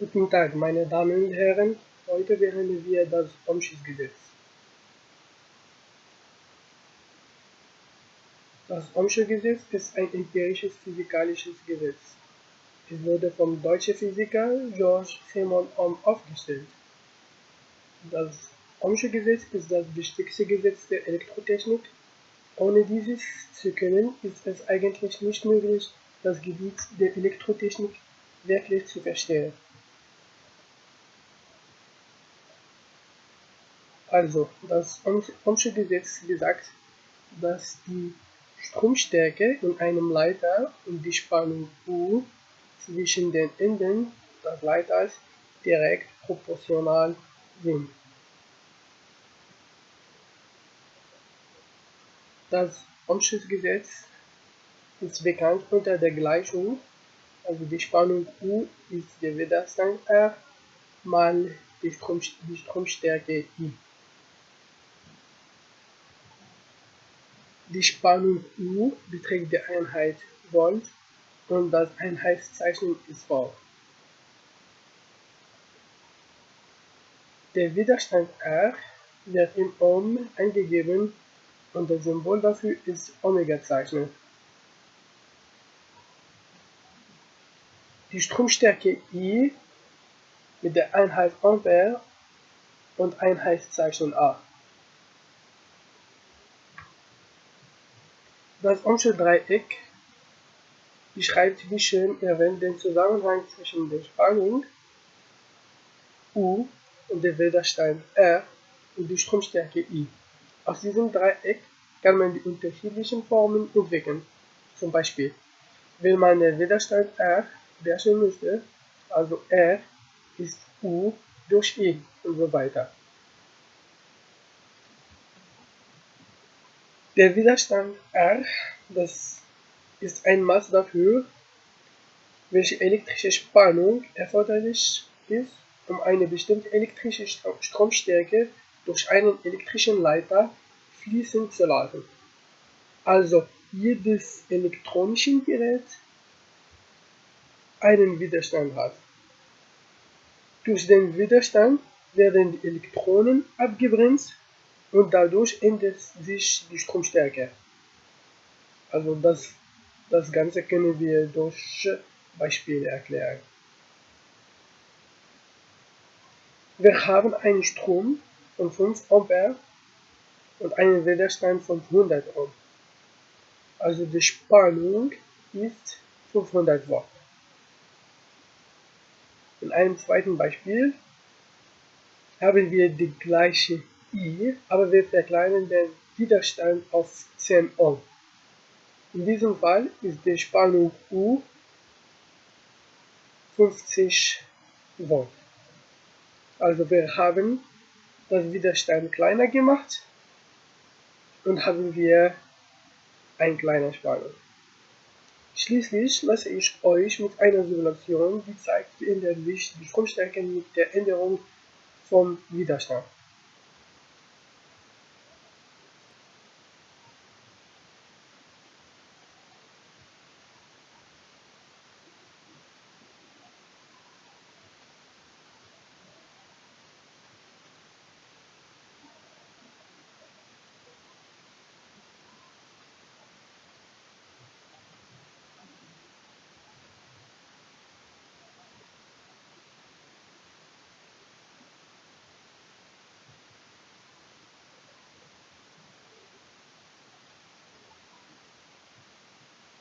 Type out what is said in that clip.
Guten Tag, meine Damen und Herren. Heute behandeln wir das Ohmsches Gesetz. Das Ohmsche ist ein empirisches physikalisches Gesetz. Es wurde vom deutschen Physiker George Simon Ohm aufgestellt. Das Ohmsche ist das wichtigste Gesetz der Elektrotechnik. Ohne dieses zu können, ist es eigentlich nicht möglich, das Gebiet der Elektrotechnik wirklich zu verstehen. Also, das Ohmsche Gesetz besagt, dass die Stromstärke in einem Leiter und die Spannung U zwischen den Enden des Leiters direkt proportional sind. Das Ohmsche Gesetz ist bekannt unter der Gleichung, also die Spannung U ist der Widerstand R mal die, Strom, die Stromstärke I. Die Spannung U beträgt die Einheit Volt und das Einheitszeichen ist V. Der Widerstand R wird in Ohm eingegeben und das Symbol dafür ist Omega-Zeichen. Die Stromstärke I mit der Einheit Ampere und Einheitszeichen A. Das Ohmsche Dreieck beschreibt wie schön erwähnt den Zusammenhang zwischen der Spannung U und der Widerstand R und die Stromstärke I. Aus diesem Dreieck kann man die unterschiedlichen Formen entwickeln. Zum Beispiel, wenn man den Widerstand R berechnen möchte, also R ist U durch I und so weiter. Der Widerstand R, das ist ein Maß dafür, welche elektrische Spannung erforderlich ist, um eine bestimmte elektrische Stromstärke durch einen elektrischen Leiter fließen zu lassen. Also jedes elektronische Gerät einen Widerstand hat. Durch den Widerstand werden die Elektronen abgebremst und dadurch ändert sich die Stromstärke. Also das, das Ganze können wir durch Beispiele erklären. Wir haben einen Strom von 5 Ampere und einen Widerstand von 100 Ohm. Also die Spannung ist 500 Watt. In einem zweiten Beispiel haben wir die gleiche I, aber wir verkleinern den Widerstand auf 10 Ohm. In diesem Fall ist die Spannung U 50 Volt. Also wir haben das Widerstand kleiner gemacht und haben wir eine kleine Spannung. Schließlich lasse ich euch mit einer Simulation, die zeigt, wie ändert sich die Stromstärke mit der Änderung vom Widerstand.